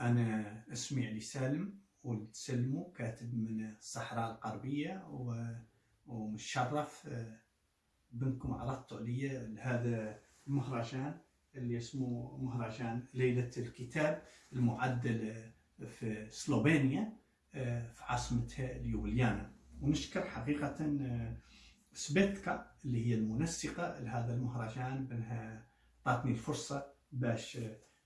أنا اسمي علي سالم ولد سلمو كاتب من الصحراء الغربية ومتشرف آه، بأنكم عرضتوا علي هذا المهرجان اللي اسمه مهرجان ليلة الكتاب المعدل آه، في سلوفينيا آه، في عاصمتها ليوبليانا ونشكر حقيقة سبيتكا اللي هي المنسقة لهذا المهرجان بأنها أعطتني الفرصة باش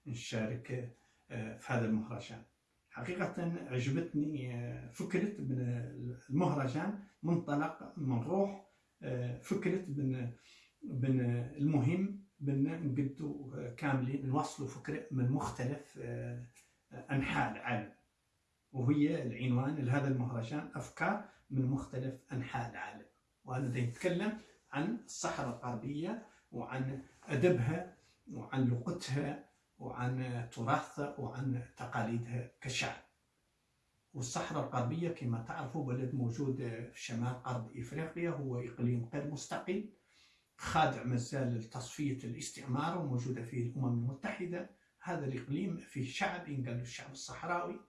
نشارك في هذا المهرجان. حقيقة عجبتني آه، فكرة من المهرجان منطلق من روح آه، فكرة بن بن المهم بن نقدو آه، كاملين نوصلوا فكرة من مختلف آه، أنحاء العالم. وهي العنوان لهذا المهرجان أفكار من مختلف أنحاء العالم. وأنا دا نتكلم عن الصحراء الغربية وعن أدبها وعن لغتها وعن تراثها وعن تقاليدها كشعب. والصحراء الغربية كما تعرفوا بلد موجود في شمال غرب إفريقيا هو إقليم غير مستقل خاضع مازال لتصفية الاستعمار وموجودة فيه الأمم المتحدة. هذا الإقليم فيه شعب له الشعب الصحراوي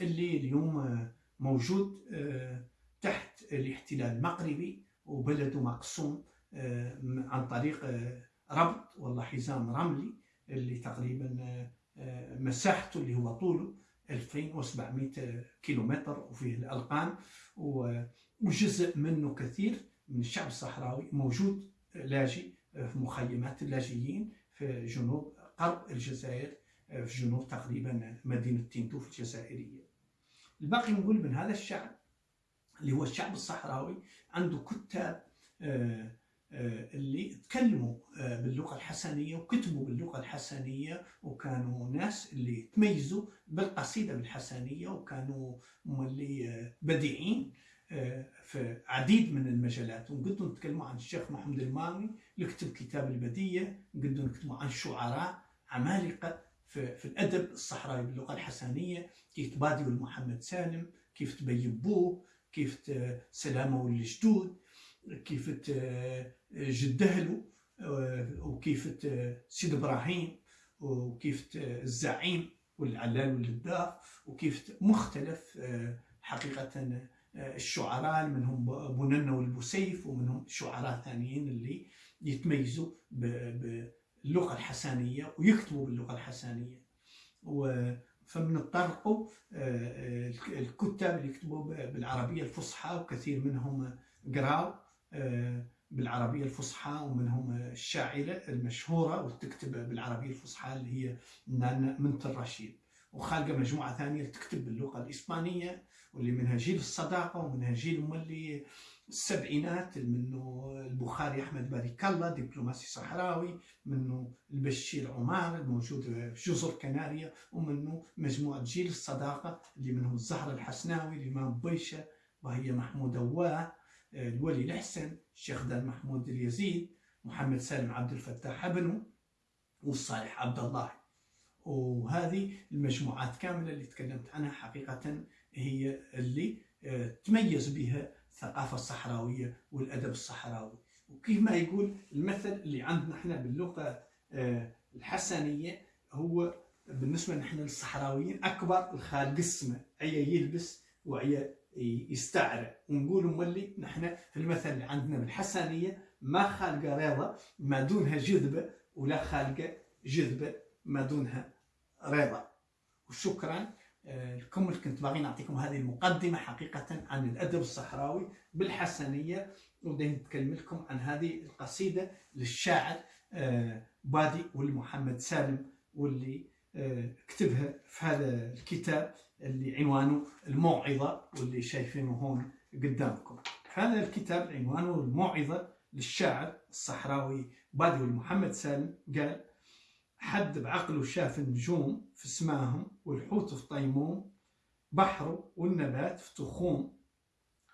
اللي اليوم موجود آه، تحت الاحتلال المغربي وبلده مقسوم آه، عن طريق آه، ربط والله حزام رملي. اللي تقريبا آه، آه، مساحته اللي هو طوله 2700 كيلومتر وفيه الألقان وجزء منه كثير من الشعب الصحراوي موجود لاجئ في مخيمات اللاجئين في جنوب غرب الجزائر في جنوب تقريبا مدينة تينتوف الجزائرية. الباقي نقول من هذا الشعب اللي هو الشعب الصحراوي عنده كتاب آه، آه، اللي تكلموا آه، باللغة الحسنية وكتبوا باللغة الحسنية وكانوا ناس اللي تميزوا بالقصيدة بالحسنية وكانوا اللي آه، بديعين آه، في عديد من المجالات. ونقدروا نتكلموا عن الشيخ محمد المامي اللي كتب كتاب البدية نقدروا نتكلموا عن شعراء عمالقة في, في الأدب الصحراوي باللغة الحسنية كيف تبادي محمد سالم كيف تبيبوه كيف سلامة والجدود كيف جدهلو آه، وكيف سيد إبراهيم وكيف الزعيم والعلال والجداف وكيف مختلف آه، حقيقة آه، الشعراء منهم بننا والبوسيف ومنهم شعراء ثانيين اللي يتميزوا باللغة الحسانية ويكتبوا باللغة الحسانية. فبنتطرقوا الكتاب اللي يكتبوا بالعربية الفصحى وكثير منهم قراوا بالعربية الفصحى ومنهم الشاعرة المشهورة وتكتب بالعربية الفصحى اللي هي نانا منت الرشيد. وخالقة مجموعة ثانية تكتب باللغة الإسبانية واللي منها جيل الصداقة ومنها جيل مولي السبعينات منه البخاري أحمد بارك الله دبلوماسي صحراوي منه البشير عمار الموجود في جزر كناريا ومنه مجموعة جيل الصداقة اللي منهم الزهر الحسناوي الإمام بيشة وهي محمود أواه الولي الحسن الشيخ دان محمود اليزيد محمد سالم عبد الفتاح ابنه والصالح عبد الله. وهذه المجموعات كاملة اللي تكلمت عنها حقيقة هي اللي آه، تميز بها الثقافة الصحراوية والأدب الصحراوي. وكيف ما يقول المثل اللي عندنا إحنا باللغة آه، الحسنية هو بالنسبة نحن للصحراويين أكبر الخالق السماء أي يلبس وأي يستعرى ونقول مولي نحن في المثل اللي عندنا بالحسنية ما خالقة رضا ما دونها جذبة ولا خالقة جذبة ما دونها رضا. وشكرا آه، لكم اللي كنت باغي نعطيكم هذه المقدمة حقيقة عن الأدب الصحراوي بالحسنية وبدي نتكلم لكم عن هذه القصيدة للشاعر آه، بادي والمحمد سالم واللي كتبها في هذا الكتاب اللي عنوانه الموعظة واللي شايفينه هون قدامكم. هذا الكتاب عنوانه الموعظة للشاعر الصحراوي بادي والمحمد سالم. قال حد بعقله شاف النجوم في سماهم والحوت في طيموم بحره والنبات في تخوم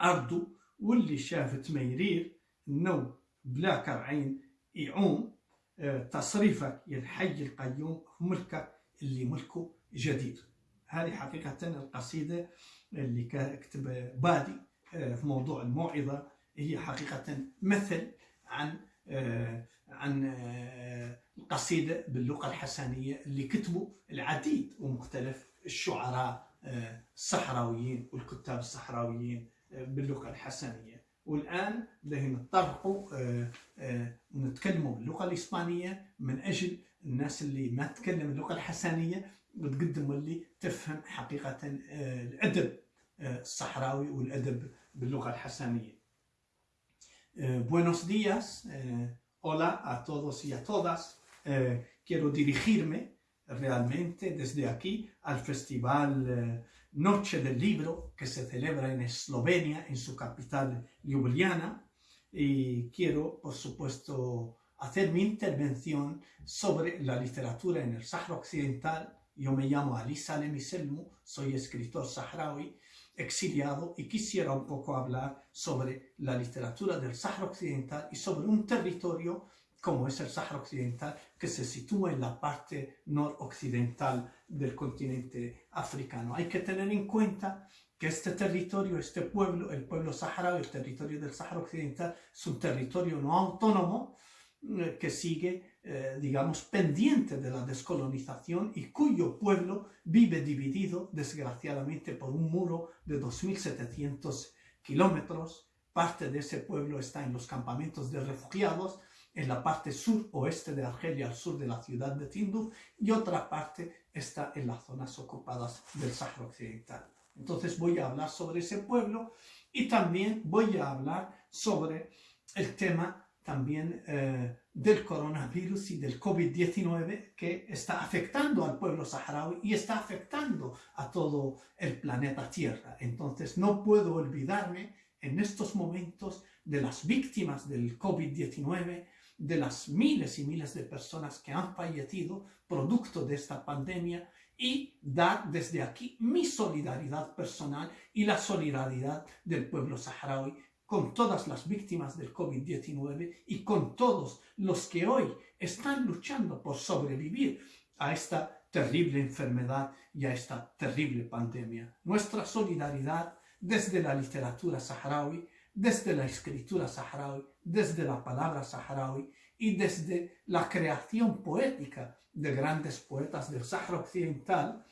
أرضه واللي شاف تميرير النو بلا كرعين يعوم آه، تصريفك يا الحي القيوم ملكك اللي ملكه جديد. هذه حقيقة القصيدة اللي كتب بادي آه، في موضوع الموعظة. هي حقيقة مثل عن عن قصيدة باللغة الحسنية اللي كتبوا العديد ومختلف الشعراء الصحراويين والكتاب الصحراويين باللغة الحسنية. والآن بدنا نطرقوا ونتكلموا باللغة الإسبانية من أجل الناس اللي ما تتكلم اللغة الحسنية وتقدموا اللي تفهم حقيقة الأدب الصحراوي والأدب باللغة الحسنية Buenos días, hola a todos y a todas. quiero dirigirme realmente desde aquí al Festival Noche del Libro que se celebra en Eslovenia, en su capital Ljubljana. Y quiero, por supuesto, hacer mi intervención sobre la literatura en el Sahara Occidental. Yo me llamo Ali Salem soy escritor saharaui exiliado y quisiera un poco hablar sobre la literatura del Sahara Occidental y sobre un territorio como es el Sahara Occidental, que se sitúa en la parte noroccidental del continente africano. Hay que tener en cuenta que este territorio, este pueblo, el pueblo saharaui, el territorio del Sahara Occidental, es un territorio no autónomo que sigue, eh, digamos, pendiente de la descolonización y cuyo pueblo vive dividido, desgraciadamente, por un muro de 2.700 kilómetros. Parte de ese pueblo está en los campamentos de refugiados, en la parte sur-oeste de Argelia, al sur de la ciudad de Tinduf, y otra parte está en las zonas ocupadas del Sahara Occidental. Entonces voy a hablar sobre ese pueblo y también voy a hablar sobre el tema también eh, del coronavirus y del COVID-19 que está afectando al pueblo saharaui y está afectando a todo el planeta Tierra. Entonces no puedo olvidarme en estos momentos de las víctimas del COVID-19, de las miles y miles de personas que han fallecido producto de esta pandemia y dar desde aquí mi solidaridad personal y la solidaridad del pueblo saharaui con todas las víctimas del COVID-19 y con todos los que hoy están luchando por sobrevivir a esta terrible enfermedad y a esta terrible pandemia. Nuestra solidaridad desde la literatura saharaui desde la escritura saharaui, desde la palabra saharaui y desde la creación poética de grandes poetas del Sahara Occidental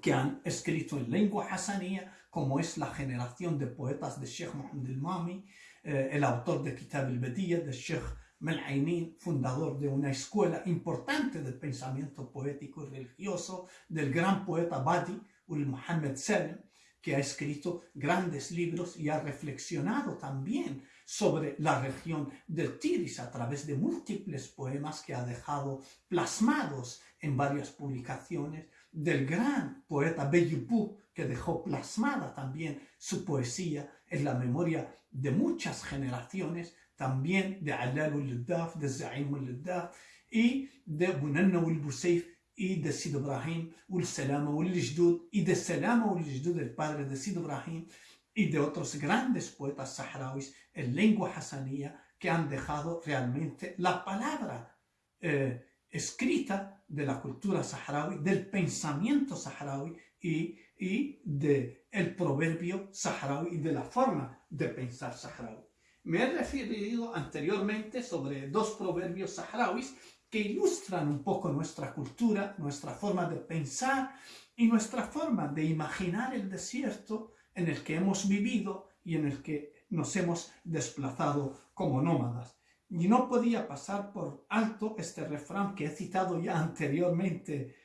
que han escrito en lengua hasanía, como es la generación de poetas de Sheikh Mohammed el-Mami, eh, el autor de Kitab el-Bediya, de Sheikh Mel'ainin, fundador de una escuela importante del pensamiento poético y religioso, del gran poeta Badi, Ul Muhammad Salim, que ha escrito grandes libros y ha reflexionado también sobre la región del Tiris a través de múltiples poemas que ha dejado plasmados en varias publicaciones, del gran poeta Beyupú, que dejó plasmada también su poesía en la memoria de muchas generaciones, también de Alal ul-Daf, de Zaim ul-Daf y de Bunanna ul-Busayf y de Sid Ibrahim, ul Salama ul Jdud, y de Salama ul Jdud, el padre de Sid Ibrahim, y de otros grandes poetas saharauis en lengua hasanía que han dejado realmente la palabra eh, escrita de la cultura saharaui, del pensamiento saharaui y, y del el proverbio saharaui y de la forma de pensar saharaui. Me he referido anteriormente sobre dos proverbios saharauis que ilustran un poco nuestra cultura, nuestra forma de pensar y nuestra forma de imaginar el desierto en el que hemos vivido y en el que nos hemos desplazado como nómadas. Y no podía pasar por alto este refrán que he citado ya anteriormente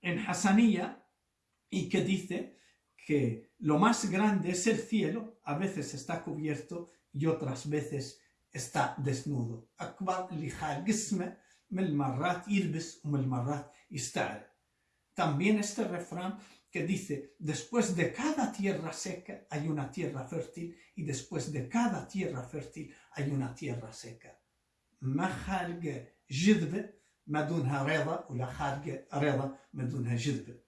en Hassanía y que dice que lo más grande es el cielo, a veces está cubierto y otras veces está desnudo. También este refrán que dice, después de cada tierra seca hay una tierra fértil y después de cada tierra fértil hay una tierra seca.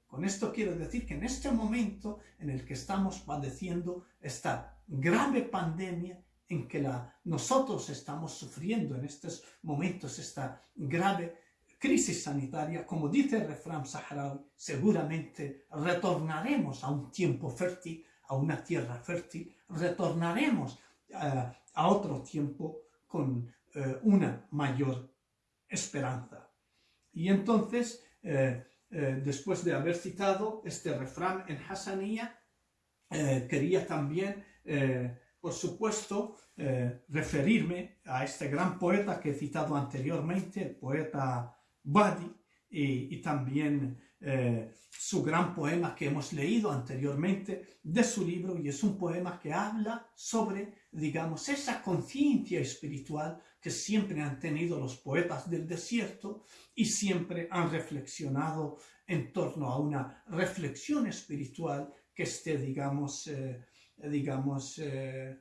Con esto quiero decir que en este momento en el que estamos padeciendo esta grave pandemia, en que la, nosotros estamos sufriendo en estos momentos esta grave crisis sanitaria, como dice el refrán saharaui, seguramente retornaremos a un tiempo fértil, a una tierra fértil, retornaremos eh, a otro tiempo con eh, una mayor esperanza. Y entonces, eh, eh, después de haber citado este refrán en Hassanía, quería también, por supuesto, referirme a este gran poeta que he citado anteriormente, el poeta Badi, y, también su gran poema que hemos leído anteriormente de su libro, y es un poema que habla sobre, digamos, esa conciencia espiritual que siempre han tenido los poetas del desierto y siempre han reflexionado en torno a una reflexión espiritual que esté, digamos, eh, digamos eh,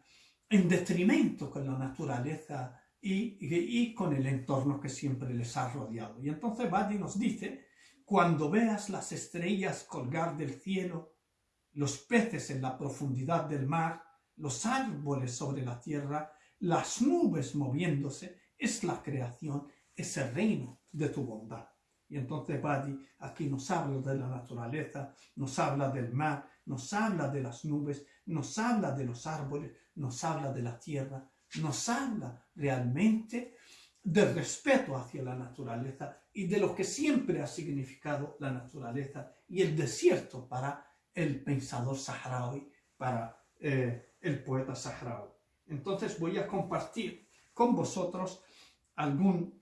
en detrimento con la naturaleza y, y, con el entorno que siempre les ha rodeado. Y entonces Badi nos dice, cuando veas las estrellas colgar del cielo, los peces en la profundidad del mar, los árboles sobre la tierra, las nubes moviéndose, es la creación, es el reino de tu bondad. Y entonces Badi aquí nos habla de la naturaleza, nos habla del mar, nos habla de las nubes, nos habla de los árboles, nos habla de la tierra, nos habla realmente del respeto hacia la naturaleza y de lo que siempre ha significado la naturaleza y el desierto para el pensador saharaui, para eh, el poeta saharaui. Entonces voy a compartir con vosotros algún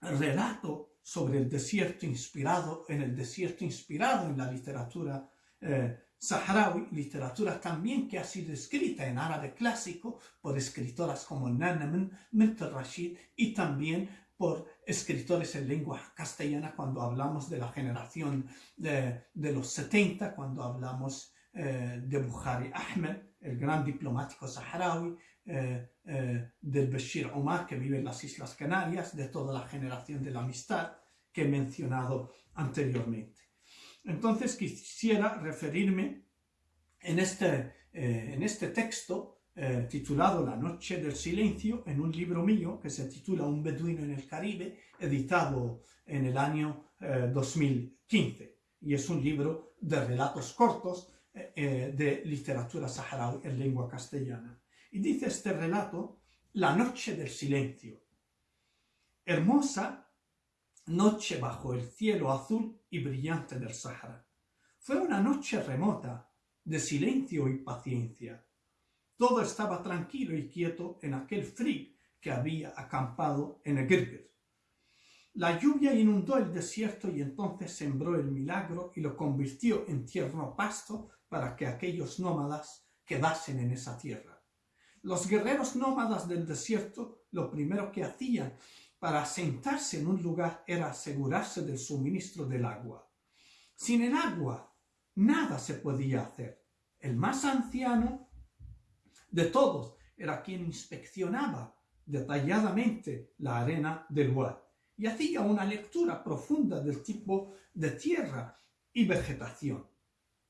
relato sobre el desierto inspirado, en el desierto inspirado en la literatura eh, saharaui, literatura también que ha sido escrita en árabe clásico por escritoras como Nana Mint Rashid y también por escritores en lengua castellana cuando hablamos de la generación de, los 70, cuando hablamos eh, de Bukhari Ahmed, el gran diplomático saharaui, eh, eh, del Bashir Omar, que vive en las Islas Canarias, de toda la generación de la amistad que he mencionado anteriormente. Entonces quisiera referirme en este, eh, en este texto titulado La noche del silencio, en un libro mío que se titula Un beduino en el Caribe, editado en el año 2015. Y es un libro de relatos cortos de literatura saharaui en lengua castellana. Y dice este relato, la noche del silencio. Hermosa noche bajo el cielo azul y brillante del Sahara. Fue una noche remota, de silencio y paciencia. Todo estaba tranquilo y quieto en aquel frig que había acampado en Egirgir. La lluvia inundó el desierto y entonces sembró el milagro y lo convirtió en tierno pasto para que aquellos nómadas quedasen en esa tierra. Los guerreros nómadas del desierto lo primero que hacían para asentarse en un lugar era asegurarse del suministro del agua. Sin el agua, nada se podía hacer. El más anciano de todos era quien inspeccionaba detalladamente la arena del Wad y hacía una lectura profunda del tipo de tierra y vegetación.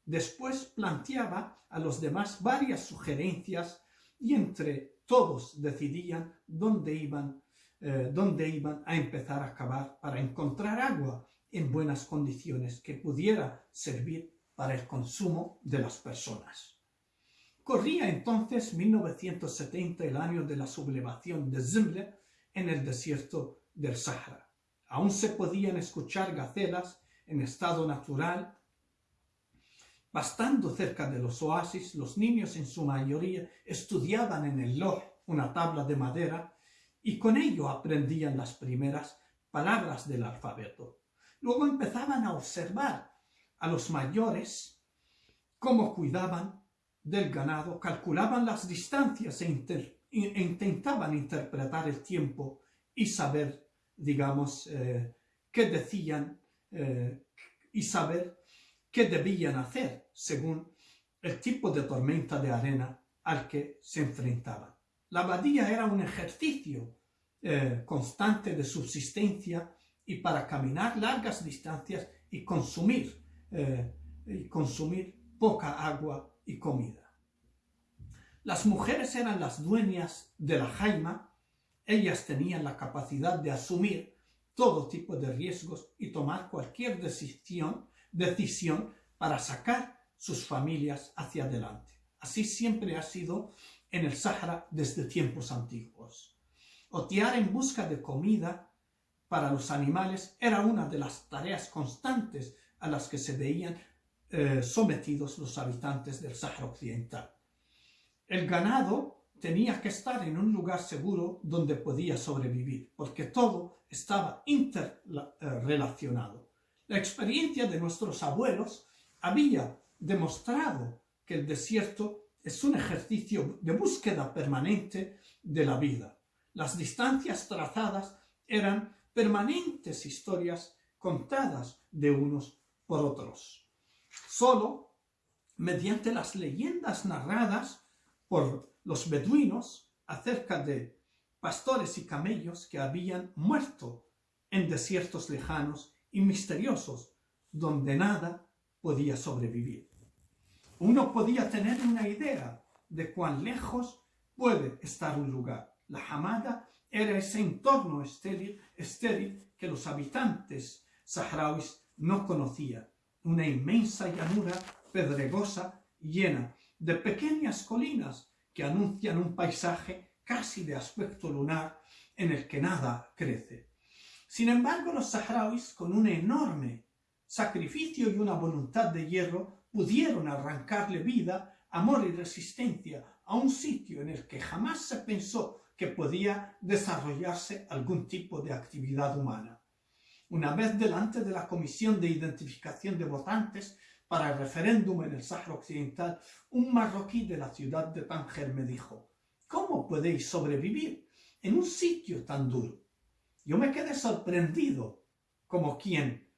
Después planteaba a los demás varias sugerencias y entre todos decidían dónde iban, eh, dónde iban a empezar a cavar para encontrar agua en buenas condiciones que pudiera servir para el consumo de las personas. Corría entonces 1970, el año de la sublevación de Zimle en el desierto del Sahara. Aún se podían escuchar gacelas en estado natural Bastando cerca de los oasis, los niños en su mayoría estudiaban en el loj, una tabla de madera, y con ello aprendían las primeras palabras del alfabeto. Luego empezaban a observar a los mayores cómo cuidaban del ganado, calculaban las distancias e, e intentaban interpretar el tiempo y saber, digamos, eh, qué decían eh, y saber qué debían hacer según el tipo de tormenta de arena al que se enfrentaban. La abadía era un ejercicio eh, constante de subsistencia y para caminar largas distancias y consumir, eh, consumir poca agua y comida. Las mujeres eran las dueñas de la jaima, ellas tenían la capacidad de asumir todo tipo de riesgos y tomar cualquier decisión decisión para sacar sus familias hacia adelante. Así siempre ha sido en el Sáhara desde tiempos antiguos. Otear en busca de comida para los animales era una de las tareas constantes a las que se veían eh, sometidos los habitantes del Sahara Occidental. El ganado tenía que estar en un lugar seguro donde podía sobrevivir, porque todo estaba interrelacionado. La experiencia de nuestros abuelos había demostrado que el desierto es un ejercicio de búsqueda permanente de la vida. Las distancias trazadas eran permanentes historias contadas de unos por otros. Solo mediante las leyendas narradas por los beduinos acerca de pastores y camellos que habían muerto en desiertos lejanos y misteriosos donde nada podía sobrevivir. Uno podía tener una idea de cuán lejos puede estar un lugar. La Hamada era ese entorno estéril, estéril que los habitantes saharauis no conocían. Una inmensa llanura pedregosa llena de pequeñas colinas que anuncian un paisaje casi de aspecto lunar en el que nada crece. Sin embargo, los saharauis, con un enorme sacrificio y una voluntad de hierro, pudieron arrancarle vida, amor y resistencia a un sitio en el que jamás se pensó que podía desarrollarse algún tipo de actividad humana. Una vez delante de la Comisión de Identificación de Votantes para el referéndum en el Sáhara Occidental, un marroquí de la ciudad de Tánger me dijo, ¿cómo podéis sobrevivir en un sitio tan duro? Yo me quedé sorprendido, como quien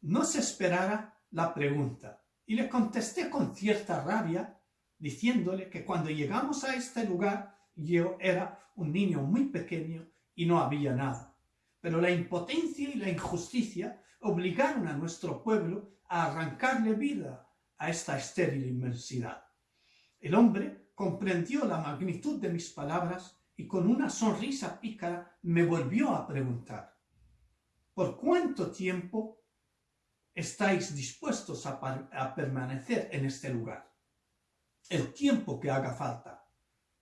no se esperara la pregunta, y le contesté con cierta rabia, diciéndole que cuando llegamos a este lugar yo era un niño muy pequeño y no había nada. Pero la impotencia y la injusticia obligaron a nuestro pueblo a arrancarle vida a esta estéril inmensidad. El hombre comprendió la magnitud de mis palabras y con una sonrisa pícara me volvió a preguntar, ¿por cuánto tiempo estáis dispuestos a, permanecer en este lugar? El tiempo que haga falta,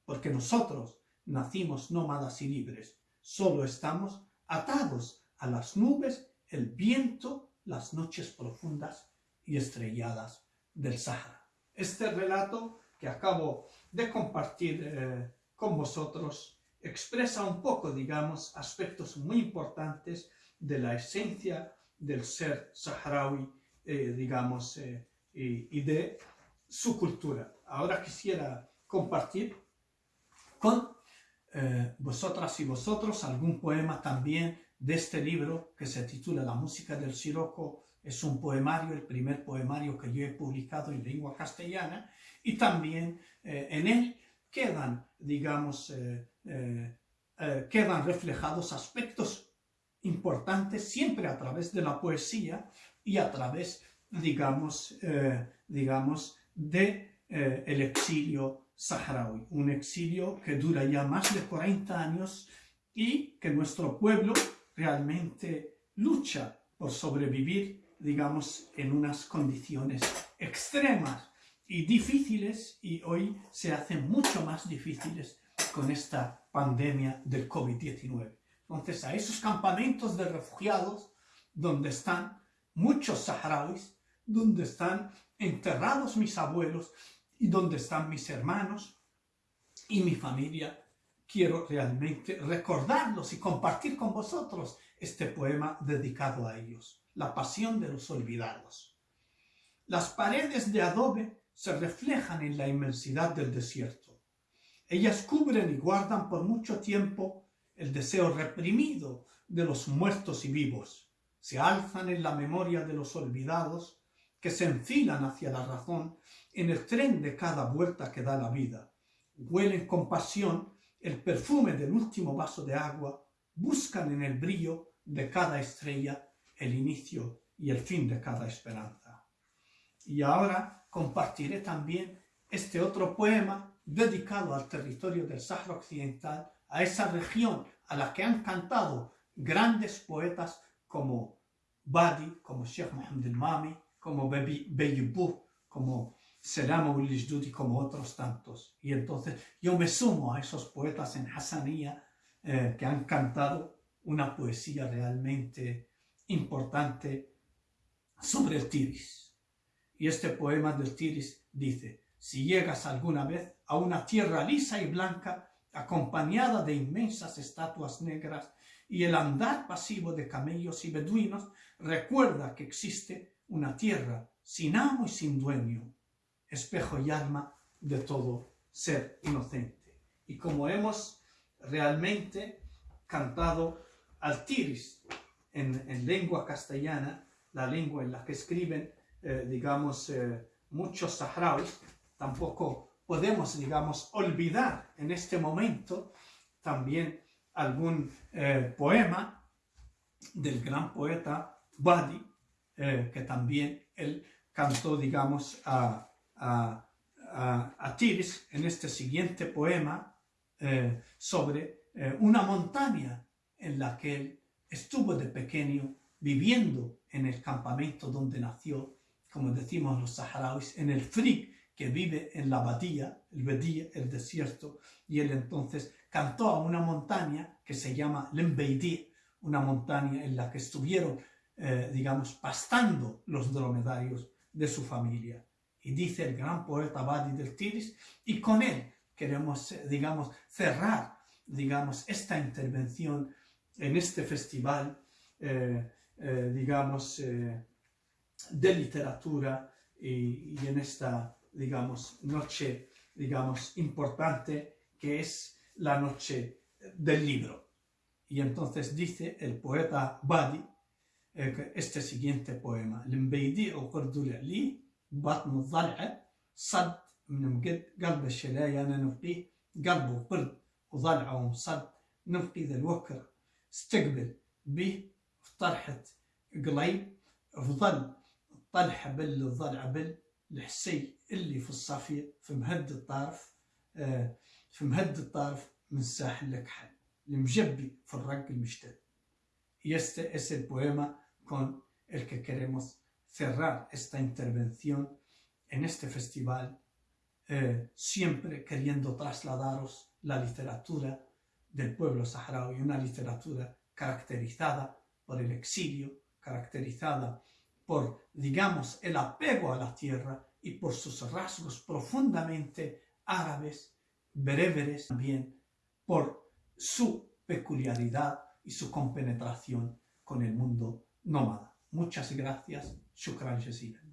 porque nosotros nacimos nómadas y libres, solo estamos atados a las nubes, el viento, las noches profundas y estrelladas del Sahara. Este relato que acabo de compartir eh, con vosotros expresa un poco, digamos, aspectos muy importantes de la esencia del ser saharaui, eh, digamos, eh, y, de su cultura. Ahora quisiera compartir con vosotras y vosotros algún poema también de este libro que se titula La música del siroco. Es un poemario, el primer poemario que yo he publicado en lengua castellana y también en él quedan, digamos, eh, eh, eh, quedan reflejados aspectos importantes siempre a través de la poesía y a través, digamos, digamos de el exilio saharaui, un exilio que dura ya más de 40 años y que nuestro pueblo realmente lucha por sobrevivir, digamos, en unas condiciones extremas y difíciles y hoy se hacen mucho más difíciles con esta pandemia del COVID-19. Entonces, a esos campamentos de refugiados donde están muchos saharauis, donde están enterrados mis abuelos y donde están mis hermanos y mi familia, quiero realmente recordarlos y compartir con vosotros este poema dedicado a ellos, La pasión de los olvidados. Las paredes de adobe se reflejan en la inmensidad del desierto. Ellas cubren y guardan por mucho tiempo el deseo reprimido de los muertos y vivos. Se alzan en la memoria de los olvidados que se enfilan hacia la razón en el tren de cada vuelta que da la vida. Huelen con pasión el perfume del último vaso de agua, buscan en el brillo de cada estrella el inicio y el fin de cada esperanza. Y ahora compartiré también este otro poema dedicado al territorio del Sahara Occidental, a esa región a la que han cantado grandes poetas como Badi, como Sheikh Mohammed el-Mami, como Beyibou, como Selam y como otros tantos. Y entonces yo me sumo a esos poetas en Hassanía eh, que han cantado una poesía realmente importante sobre el Tiris. Y este poema del Tiris dice, si llegas alguna vez a una tierra lisa y blanca, acompañada de inmensas estatuas negras y el andar pasivo de camellos y beduinos, recuerda que existe una tierra sin amo y sin dueño, espejo y alma de todo ser inocente. Y como hemos realmente cantado al tiris en, lengua castellana, la lengua en la que escriben, eh, digamos, eh, muchos saharauis, tampoco podemos, digamos, olvidar en este momento también algún eh, poema del gran poeta Badi, que también él cantó, digamos, a, a, Tiris en este siguiente poema sobre una montaña en la que él estuvo de pequeño viviendo en el campamento donde nació, como decimos los saharauis, en el frig que vive en la abadía, el bedía, el desierto, y él entonces cantó a una montaña que se llama Lembeidi, una montaña en la que estuvieron, eh, digamos, pastando los dromedarios de su familia. Y dice el gran poeta Badi del Tiris, y con él queremos, eh, digamos, cerrar, digamos, esta intervención en este festival, eh, digamos, de literatura y, en esta, digamos, noche, digamos, importante que es la noche del libro. Y entonces dice el poeta Badi este siguiente poema لمبيدي وقرد لي بطن الضلعة صد من مقد قلب الشلايا أنا نفقيه قلبه قرد وضلعه مصد نفقي ذا الوكر استقبل به في طرحة قليب فظل طلح بل ظل عبل الحسي اللي في الصافية في مهد الطرف آه، في مهد الطرف من ساحل الأكحل المجبي في الرق المشتد Y este es el poema con el que queremos cerrar esta intervención en este festival, eh, siempre queriendo trasladaros la literatura del pueblo saharaui, una literatura caracterizada por el exilio, caracterizada por, digamos, el apego a la tierra y por sus rasgos profundamente árabes, bereberes, también por su peculiaridad y su compenetración con el mundo nómada. Muchas gracias. Shukran jazilan.